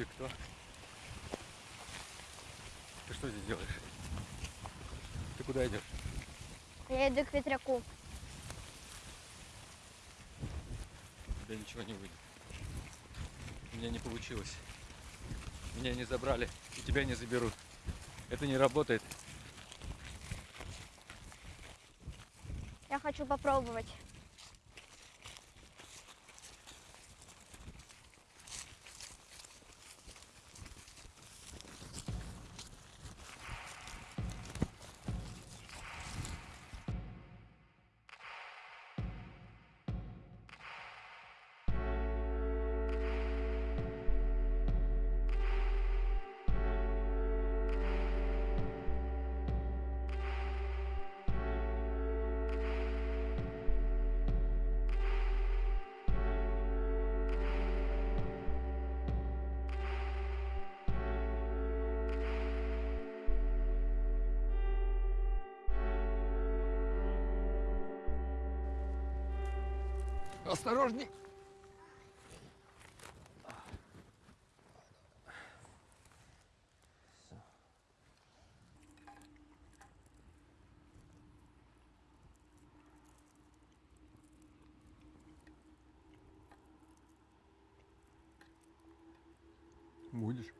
Ты кто? Ты что здесь делаешь? Ты куда идешь? Я иду к ветряку. У тебя ничего не выйдет. У меня не получилось. Меня не забрали, и тебя не заберут. Это не работает. Я хочу попробовать. Осторожней! Будешь?